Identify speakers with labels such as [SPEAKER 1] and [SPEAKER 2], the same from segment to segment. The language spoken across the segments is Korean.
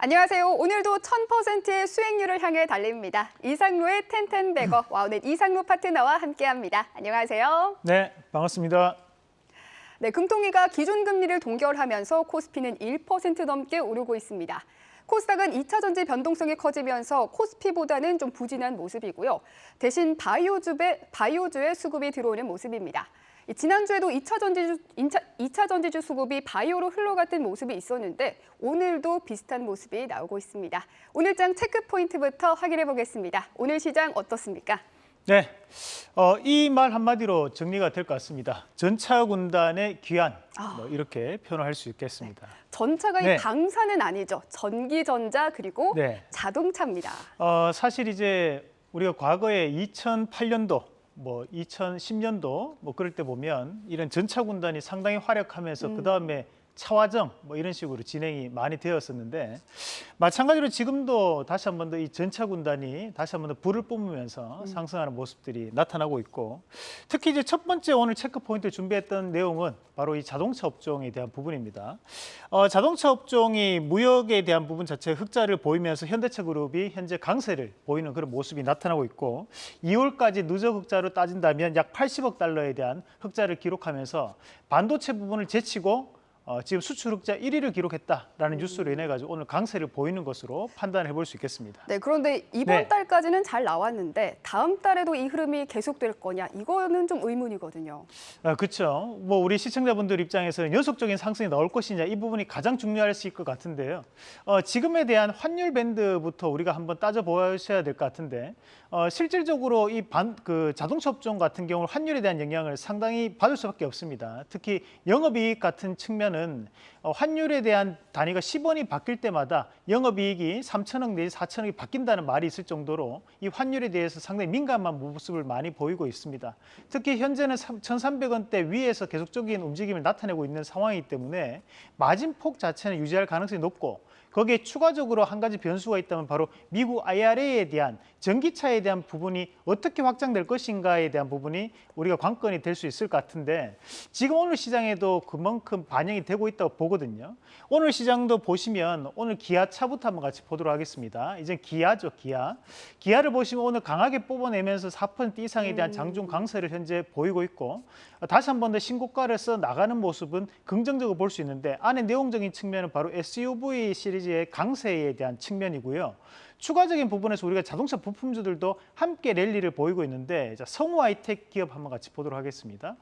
[SPEAKER 1] 안녕하세요. 오늘도 1000%의 수익률을 향해 달립니다. 이상로의 텐텐베거 와우넷 이상로 파트너와 함께합니다. 안녕하세요.
[SPEAKER 2] 네, 반갑습니다.
[SPEAKER 1] 네, 금통위가 기준 금리를 동결하면서 코스피는 1% 넘게 오르고 있습니다. 코스닥은 2차 전지 변동성이 커지면서 코스피보다는 좀 부진한 모습이고요. 대신 바이오주의, 바이오주의 수급이 들어오는 모습입니다. 지난주에도 2차 전지주, 2차 전지주 수급이 바이오로 흘러갔던 모습이 있었는데 오늘도 비슷한 모습이 나오고 있습니다. 오늘장 체크 포인트부터 확인해 보겠습니다. 오늘 시장 어떻습니까?
[SPEAKER 2] 네, 어, 이 말 한마디로 정리가 될 것 같습니다. 전차 군단의 귀환,
[SPEAKER 1] 아.
[SPEAKER 2] 뭐 이렇게 표현할 수 있겠습니다.
[SPEAKER 1] 전차가
[SPEAKER 2] 네.
[SPEAKER 1] 이 방사는 아니죠. 전기전자 그리고
[SPEAKER 2] 네.
[SPEAKER 1] 자동차입니다.
[SPEAKER 2] 어, 사실 이제 우리가 과거에 2008년도, 뭐 2010년도 뭐 그럴 때 보면 이런 전차 군단이 상당히 활약하면서 그 다음에 차화정 뭐 이런 식으로 진행이 많이 되었었는데 마찬가지로 지금도 다시 한 번 더 이 전차 군단이 다시 한 번 더 불을 뿜으면서 상승하는 모습들이 나타나고 있고 특히 이제 첫 번째 오늘 체크 포인트 준비했던 내용은 바로 이 자동차 업종에 대한 부분입니다. 어, 자동차 업종이 무역에 대한 부분 자체 흑자를 보이면서 현대차 그룹이 현재 강세를 보이는 그런 모습이 나타나고 있고 2월까지 누적 흑자로 따진다면 약 80억 달러에 대한 흑자를 기록하면서 반도체 부분을 제치고 어, 지금 수출 흑자 1위를 기록했다라는 뉴스로 인해 가지고 오늘 강세를 보이는 것으로 판단해 볼 수 있겠습니다.
[SPEAKER 1] 네, 그런데 이번
[SPEAKER 2] 네.
[SPEAKER 1] 달까지는 잘 나왔는데 다음 달에도 이 흐름이 계속될 거냐 이거는 좀 의문이거든요.
[SPEAKER 2] 아, 그렇죠. 뭐 우리 시청자분들 입장에서는 연속적인 상승이 나올 것이냐 이 부분이 가장 중요할 수 있을 것 같은데요. 어, 지금에 대한 환율 밴드부터 우리가 한번 따져 보셔야 될 것 같은데 어, 실질적으로 이 반 그 자동차 업종 같은 경우는 환율에 대한 영향을 상당히 받을 수밖에 없습니다. 특히 영업이익 같은 측면은 어, 환율에 대한 단위가 10원이 바뀔 때마다 영업이익이 3천억 내지 4천억이 바뀐다는 말이 있을 정도로 이 환율에 대해서 상당히 민감한 모습을 많이 보이고 있습니다. 특히 현재는 1,300원대 위에서 계속적인 움직임을 나타내고 있는 상황이기 때문에 마진폭 자체는 유지할 가능성이 높고 거기에 추가적으로 한 가지 변수가 있다면 바로 미국 IRA에 대한 전기차에 대한 부분이 어떻게 확장될 것인가에 대한 부분이 우리가 관건이 될 수 있을 것 같은데 지금 오늘 시장에도 그만큼 반영이 되고 있다고 보거든요. 오늘 시장도 보시면 오늘 기아차부터 한번 같이 보도록 하겠습니다. 이제 기아죠, 기아. 기아를 보시면 오늘 강하게 뽑아내면서 4% 이상에 대한 장중 강세를 현재 보이고 있고 다시 한 번 더 신고가를 써 나가는 모습은 긍정적으로 볼 수 있는데 안에 내용적인 측면은 바로 SUV 시리즈 의 강세에 대한 측면이고요. 추가적인 부분에서 우리가 자동차 부품주들도 함께 랠리를 보이고 있는데 자, 성우 하이텍 기업 한번 같이 보도록 하겠습니다.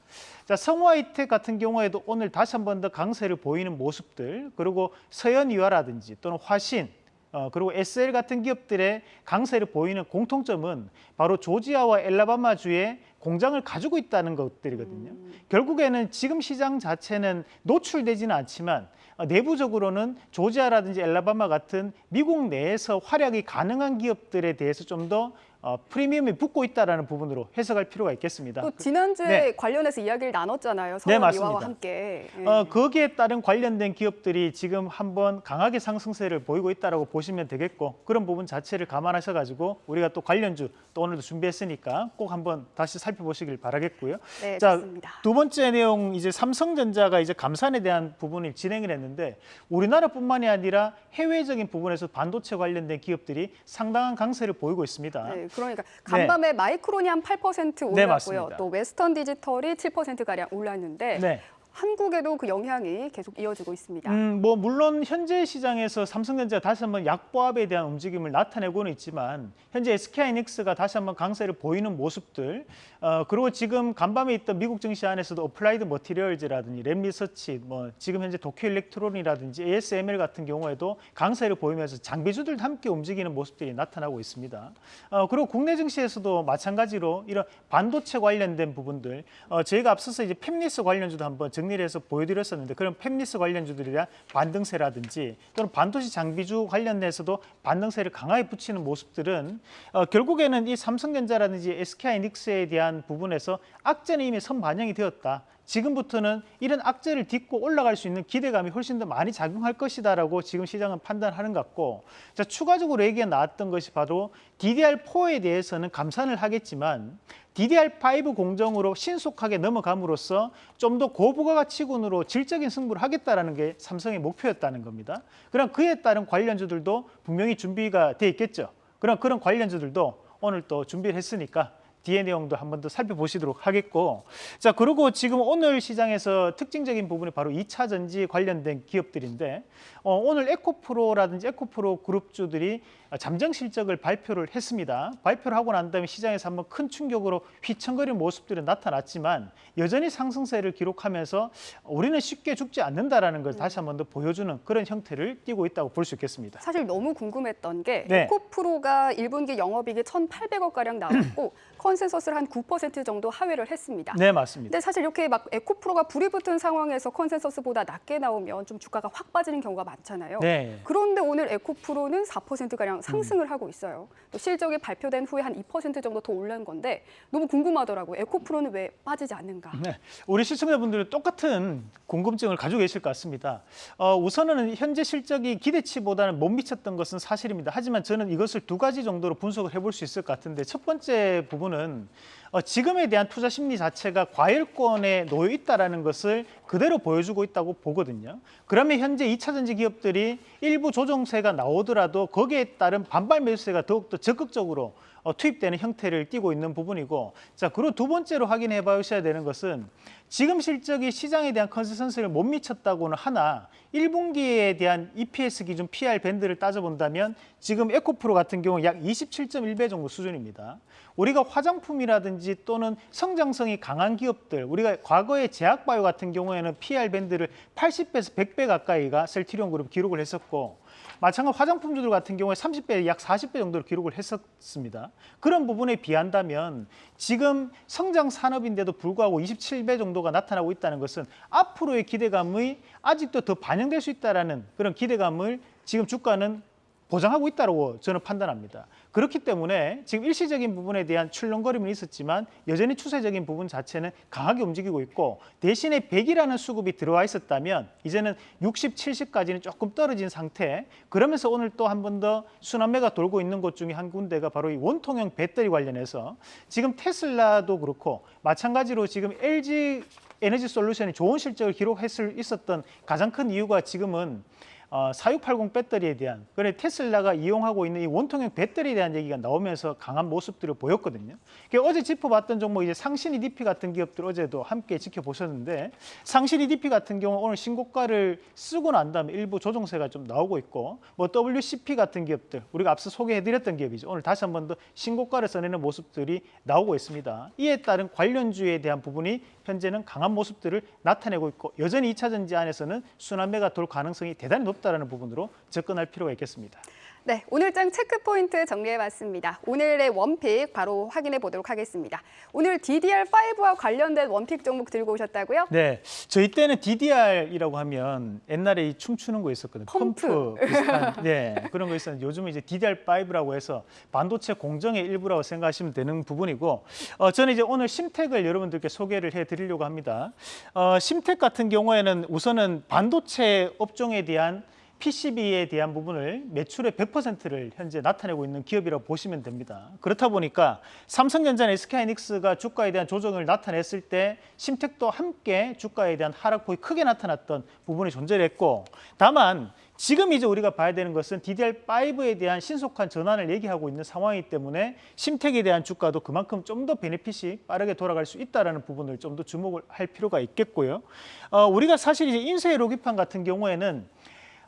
[SPEAKER 2] 자, 성우 하이텍 같은 경우에도 오늘 다시 한 번 더 강세를 보이는 모습들 그리고 서현유화라든지 또는 화신 어, 그리고 SL 같은 기업들의 강세를 보이는 공통점은 바로 조지아와 엘라바마주에 공장을 가지고 있다는 것들이거든요. 결국에는 지금 시장 자체는 노출되지는 않지만 어, 내부적으로는 조지아라든지 엘라바마 같은 미국 내에서 활약이 가능한 기업들에 대해서 좀더 어, 프리미엄이 붙고 있다는 부분으로 해석할 필요가 있겠습니다.
[SPEAKER 1] 또 지난주에
[SPEAKER 2] 네.
[SPEAKER 1] 관련해서 이야기를 나눴잖아요.
[SPEAKER 2] 네, 맞습니다.
[SPEAKER 1] 이화와 함께. 예.
[SPEAKER 2] 어, 거기에 따른 관련된 기업들이 지금 한번 강하게 상승세를 보이고 있다고 보시면 되겠고 그런 부분 자체를 감안하셔가지고 우리가 또 관련주 또 오늘도 준비했으니까 꼭 한번 다시 살펴보시길 바라겠고요.
[SPEAKER 1] 네,
[SPEAKER 2] 자,
[SPEAKER 1] 좋습니다.
[SPEAKER 2] 두 번째 내용 이제 삼성전자가 이제 감산에 대한 부분을 진행을 했는데 우리나라뿐만이 아니라 해외적인 부분에서 반도체 관련된 기업들이 상당한 강세를 보이고 있습니다.
[SPEAKER 1] 네, 그러니까 간밤에 마이크론이 한 8% 올랐고요.
[SPEAKER 2] 네, 맞습니다.
[SPEAKER 1] 또 웨스턴 디지털이 7% 가량 올랐는데
[SPEAKER 2] 네.
[SPEAKER 1] 한국에도 그 영향이 계속 이어지고 있습니다.
[SPEAKER 2] 음, 뭐 물론 현재 시장에서 삼성전자가 다시 한번 약보합에 대한 움직임을 나타내고는 있지만 현재 SK하이닉스가 다시 한번 강세를 보이는 모습들 어, 그리고 지금 간밤에 있던 미국 증시 안에서도 어플라이드 머티리얼즈라든지 램리서치 뭐 지금 현재 도쿄 일렉트론이라든지 ASML 같은 경우에도 강세를 보이면서 장비주들 함께 움직이는 모습들이 나타나고 있습니다. 어, 그리고 국내 증시에서도 마찬가지로 이런 반도체 관련된 부분들 어, 저희가 앞서서 이제 팹리스 관련주도 한번 정리를 해서 보여드렸었는데 그런 팹리스 관련주들에 대한 반등세라든지 또는 반도체 장비주 관련해서도 반등세를 강하게 붙이는 모습들은 어, 결국에는 이 삼성전자라든지 SK하이닉스에 대한 부분에서 악재는 이미 선반영이 되었다. 지금부터는 이런 악재를 딛고 올라갈 수 있는 기대감이 훨씬 더 많이 작용할 것이다라고 지금 시장은 판단하는 것 같고 자, 추가적으로 얘기가 나왔던 것이 바로 DDR4에 대해서는 감산을 하겠지만 DDR5 공정으로 신속하게 넘어감으로써 좀 더 고부가 가치군으로 질적인 승부를 하겠다라는 게 삼성의 목표였다는 겁니다. 그럼 그에 따른 관련주들도 분명히 준비가 돼 있겠죠. 그럼 그런 관련주들도 오늘 또 준비를 했으니까 뒤의 내용도 한 번 더 살펴보시도록 하겠고 자 그리고 지금 오늘 시장에서 특징적인 부분이 바로 2차 전지 관련된 기업들인데 어, 오늘 에코프로라든지 에코프로 그룹주들이 잠정 실적을 발표를 했습니다. 발표를 하고 난 다음에 시장에서 한번 큰 충격으로 휘청거리는 모습들이 나타났지만 여전히 상승세를 기록하면서 우리는 쉽게 죽지 않는다라는 걸 다시 한 번 더 보여주는 그런 형태를 띠고 있다고 볼 수 있겠습니다.
[SPEAKER 1] 사실 너무 궁금했던 게
[SPEAKER 2] 네.
[SPEAKER 1] 에코프로가 1분기 영업이익이 1,800억 가량 나왔고 consensus를 한 9% 정도 하회를 했습니다.
[SPEAKER 2] 네 맞습니다.
[SPEAKER 1] 근데 사실 이렇게 막 에코프로가 불이 붙은 상황에서 consensus보다 낮게 나오면 좀 주가가 확 빠지는 경우가 많잖아요.
[SPEAKER 2] 네.
[SPEAKER 1] 그런데 오늘 에코프로는 4%가량 상승을 하고 있어요. 또 실적이 발표된 후에 한 2% 정도 더 올른 건데 너무 궁금하더라고요. 에코프로는 왜 빠지지 않는가?
[SPEAKER 2] 네, 우리 시청자분들은 똑같은 궁금증을 가지고 계실 것 같습니다. 어, 우선은 현재 실적이 기대치보다는 못 미쳤던 것은 사실입니다. 하지만 저는 이것을 두 가지 정도로 분석을 해볼 수 있을 것 같은데 첫 번째 부분은 어, 지금에 대한 투자 심리 자체가 과열권에 놓여 있다라는 것을 그대로 보여주고 있다고 보거든요. 그러면 현재 2차 전지 기업들이 일부 조정세가 나오더라도 거기에 따른 반발 매수세가 더욱더 적극적으로 어, 투입되는 형태를 띠고 있는 부분이고 자 그리고 두 번째로 확인해 봐주셔야 되는 것은 지금 실적이 시장에 대한 consensus를 못 미쳤다고는 하나 1분기에 대한 EPS 기준 PER 밴드를 따져본다면 지금 에코프로 같은 경우 약 27.1배 정도 수준입니다. 우리가 화장품이라든지 또는 성장성이 강한 기업들 우리가 과거에 제약바이오 같은 경우에는 PER 밴드를 80배에서 100배 가까이가 셀트리온 그룹 기록을 했었고 마찬가지 화장품주들 같은 경우에 30배, 약 40배 정도로 기록을 했었습니다. 그런 부분에 비한다면 지금 성장 산업인데도 불구하고 27배 정도가 나타나고 있다는 것은 앞으로의 기대감이 아직도 더 반영될 수 있다라는 그런 기대감을 지금 주가는 보장하고 있다고 저는 판단합니다. 그렇기 때문에 지금 일시적인 부분에 대한 출렁거림은 있었지만 여전히 추세적인 부분 자체는 강하게 움직이고 있고 대신에 100이라는 수급이 들어와 있었다면 이제는 60, 70까지는 조금 떨어진 상태 그러면서 오늘 또 한 번 더 순환매가 돌고 있는 곳 중에 한 군데가 바로 이 원통형 배터리 관련해서 지금 테슬라도 그렇고 마찬가지로 지금 LG 에너지 솔루션이 좋은 실적을 기록했을 있었던 가장 큰 이유가 지금은 어, 4680 배터리에 대한 그래 테슬라가 이용하고 있는 이 원통형 배터리에 대한 얘기가 나오면서 강한 모습들을 보였거든요. 어제 짚어봤던 종목 이제 상신 EDP 같은 기업들 어제도 함께 지켜보셨는데 상신 EDP 같은 경우 오늘 신고가를 쓰고 난 다음에 일부 조정세가 좀 나오고 있고 뭐 WCP 같은 기업들 우리가 앞서 소개해드렸던 기업이죠. 오늘 다시 한 번 더 신고가를 써내는 모습들이 나오고 있습니다. 이에 따른 관련주에 대한 부분이 현재는 강한 모습들을 나타내고 있고 여전히 2차 전지 안에서는 순환매가 돌 가능성이 대단히 높 다는 부분으로 접근할 필요가 있겠습니다.
[SPEAKER 1] 네, 오늘 장 체크 포인트 정리해봤습니다. 오늘의 원픽 바로 확인해 보도록 하겠습니다. 오늘 DDR5와 관련된 원픽 종목 들고 오셨다고요?
[SPEAKER 2] 네, 저희 때는 DDR이라고 하면 옛날에 이 춤추는 거 있었거든요.
[SPEAKER 1] 펌프.
[SPEAKER 2] 비슷한, 네, 그런 거 있었는데 요즘은 이제 DDR5라고 해서 반도체 공정의 일부라고 생각하시면 되는 부분이고 어, 저는 이제 오늘 심텍을 여러분들께 소개를 해드리려고 합니다. 어, 심텍 같은 경우에는 우선은 반도체 업종에 대한 PCB에 대한 부분을 매출의 100%를 현재 나타내고 있는 기업이라고 보시면 됩니다. 그렇다 보니까 삼성전자나 SK하이닉스가 주가에 대한 조정을 나타냈을 때 심택도 함께 주가에 대한 하락폭이 크게 나타났던 부분이 존재했고 다만 지금 이제 우리가 봐야 되는 것은 DDR5에 대한 신속한 전환을 얘기하고 있는 상황이기 때문에 심택에 대한 주가도 그만큼 좀 더 베네핏이 빠르게 돌아갈 수 있다는 부분을 좀 더 주목을 할 필요가 있겠고요. 어, 우리가 사실 이제 인쇄 로기판 같은 경우에는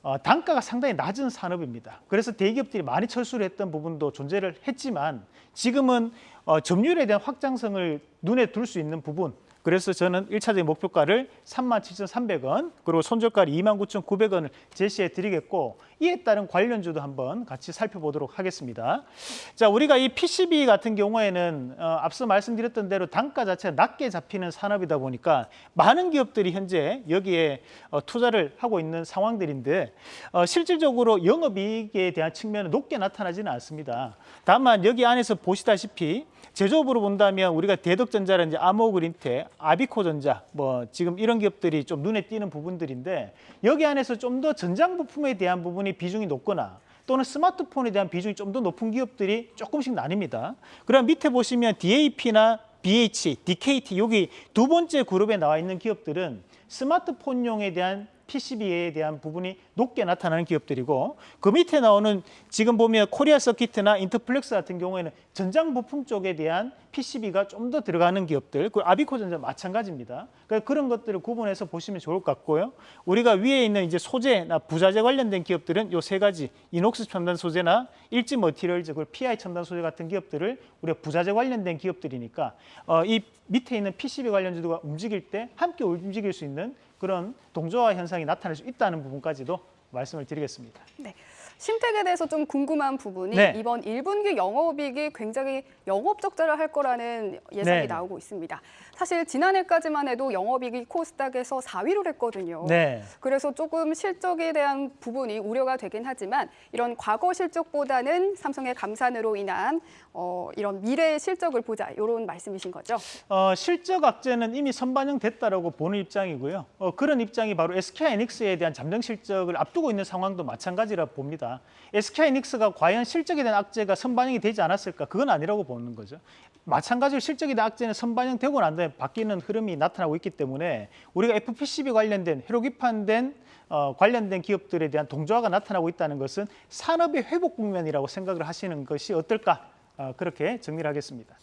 [SPEAKER 2] 어, 단가가 상당히 낮은 산업입니다. 그래서 대기업들이 많이 철수를 했던 부분도 존재를 했지만 지금은 어, 점유율에 대한 확장성을 눈에 둘 수 있는 부분 그래서 저는 일차적인 목표가를 37,300원 그리고 손절가를 29,900원을 제시해 드리겠고 이에 따른 관련주도 한번 같이 살펴보도록 하겠습니다. 자, 우리가 이 PCB 같은 경우에는 어, 앞서 말씀드렸던 대로 단가 자체가 낮게 잡히는 산업이다 보니까 많은 기업들이 현재 여기에 어, 투자를 하고 있는 상황들인데 어, 실질적으로 영업이익에 대한 측면은 높게 나타나지는 않습니다. 다만 여기 안에서 보시다시피 제조업으로 본다면 우리가 대덕전자라든지 아모그린테, 아비코전자, 뭐 지금 이런 기업들이 좀 눈에 띄는 부분들인데 여기 안에서 좀 더 전장 부품에 대한 부분이 비중이 높거나 또는 스마트폰에 대한 비중이 좀 더 높은 기업들이 조금씩 나뉩니다. 그럼 밑에 보시면 DAP나 BH, DKT 여기 두 번째 그룹에 나와 있는 기업들은 스마트폰용에 대한 PCB에 대한 부분이 높게 나타나는 기업들이고 그 밑에 나오는 지금 보면 코리아 서키트나 인터플렉스 같은 경우에는 전장 부품 쪽에 대한 PCB가 좀 더 들어가는 기업들, 그 아비코전자 마찬가지입니다. 그러니까 그런 것들을 구분해서 보시면 좋을 것 같고요. 우리가 위에 있는 이제 소재나 부자재 관련된 기업들은 요 세 가지 이녹스 첨단 소재나 일진 머티리얼즈, 그리고 PI 첨단 소재 같은 기업들을 우리가 부자재 관련된 기업들이니까 어, 이 밑에 있는 PCB 관련주가 움직일 때 함께 움직일 수 있는 그런 동조화 현상이 나타날 수 있다는 부분까지도 말씀을 드리겠습니다.
[SPEAKER 1] 네. 심택에 대해서 좀 궁금한 부분이
[SPEAKER 2] 네.
[SPEAKER 1] 이번 1분기 영업이익이 굉장히 영업 적자를 할 거라는 예상이
[SPEAKER 2] 네.
[SPEAKER 1] 나오고 있습니다. 사실 지난해까지만 해도 영업이익이 코스닥에서 4위를 했거든요.
[SPEAKER 2] 네.
[SPEAKER 1] 그래서 조금 실적에 대한 부분이 우려가 되긴 하지만 이런 과거 실적보다는 삼성의 감산으로 인한 어, 이런 미래의 실적을 보자 이런 말씀이신 거죠?
[SPEAKER 2] 어, 실적 악재는 이미 선반영됐다라고 보는 입장이고요. 어, 그런 입장이 바로 SK하이닉스에 대한 잠정 실적을 앞두고 있는 상황도 마찬가지라 봅니다. SK하이닉스가 과연 실적에 대한 악재가 선반영이 되지 않았을까? 그건 아니라고 보는 거죠. 마찬가지로 실적에 대한 악재는 선반영되고 난 다음에 바뀌는 흐름이 나타나고 있기 때문에 우리가 FPCB 관련된 회로기판된 어, 관련된 기업들에 대한 동조화가 나타나고 있다는 것은 산업의 회복 국면이라고 생각을 하시는 것이 어떨까? 어, 그렇게 정리를 하겠습니다.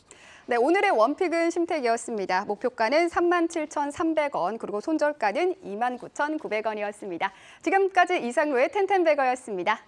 [SPEAKER 1] 네, 오늘의 원픽은 심택이었습니다. 목표가는 37,300원, 그리고 손절가는 29,900원이었습니다. 지금까지 이상로의 텐텐베거였습니다.